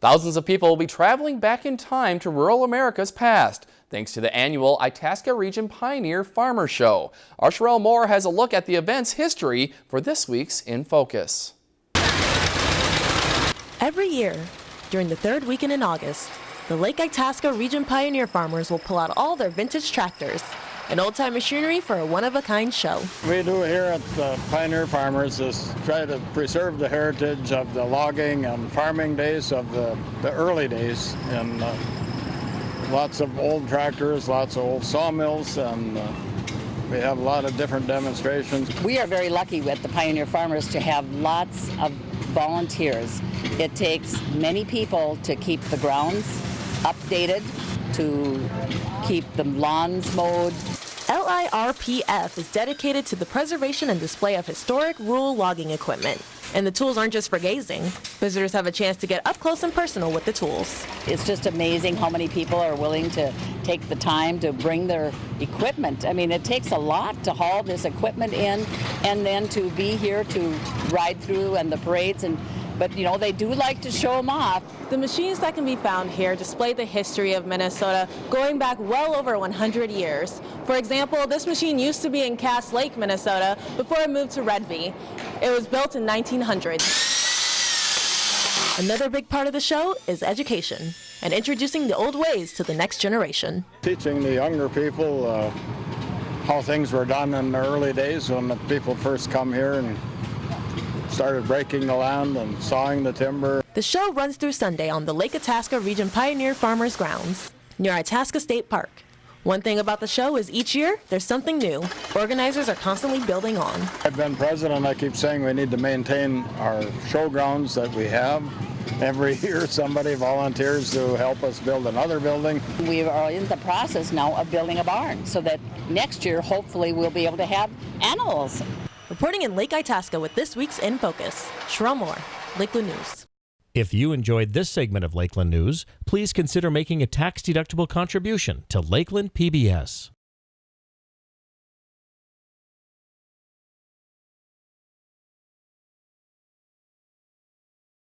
Thousands of people will be traveling back in time to rural America's past thanks to the annual Itasca Region Pioneer Farmer Show. Our Sherelle Moore has a look at the event's history for this week's In Focus. Every year, during the third weekend in August, the Lake Itasca Region Pioneer farmers will pull out all their vintage tractors and old-time machinery for a one-of-a-kind show. We do here at the Pioneer Farmers is try to preserve the heritage of the logging and farming days of the, the early days. And uh, lots of old tractors, lots of old sawmills, and uh, we have a lot of different demonstrations. We are very lucky with the Pioneer Farmers to have lots of volunteers. It takes many people to keep the grounds updated, to keep the lawns mowed. LIRPF is dedicated to the preservation and display of historic rural logging equipment. And the tools aren't just for gazing. Visitors have a chance to get up close and personal with the tools. It's just amazing how many people are willing to take the time to bring their equipment. I mean, it takes a lot to haul this equipment in and then to be here to ride through and the parades and but you know they do like to show them off. The machines that can be found here display the history of Minnesota going back well over 100 years. For example, this machine used to be in Cass Lake, Minnesota before it moved to Redby. It was built in 1900. Another big part of the show is education and introducing the old ways to the next generation. Teaching the younger people uh, how things were done in the early days when the people first come here and started breaking the land and sawing the timber. The show runs through Sunday on the Lake Itasca Region Pioneer Farmers Grounds near Itasca State Park. One thing about the show is each year there's something new. Organizers are constantly building on. I've been president. I keep saying we need to maintain our showgrounds that we have. Every year somebody volunteers to help us build another building. We are in the process now of building a barn so that next year hopefully we'll be able to have animals. Reporting in Lake Itasca with this week's In Focus, Moore, Lakeland News. If you enjoyed this segment of Lakeland News, please consider making a tax-deductible contribution to Lakeland PBS.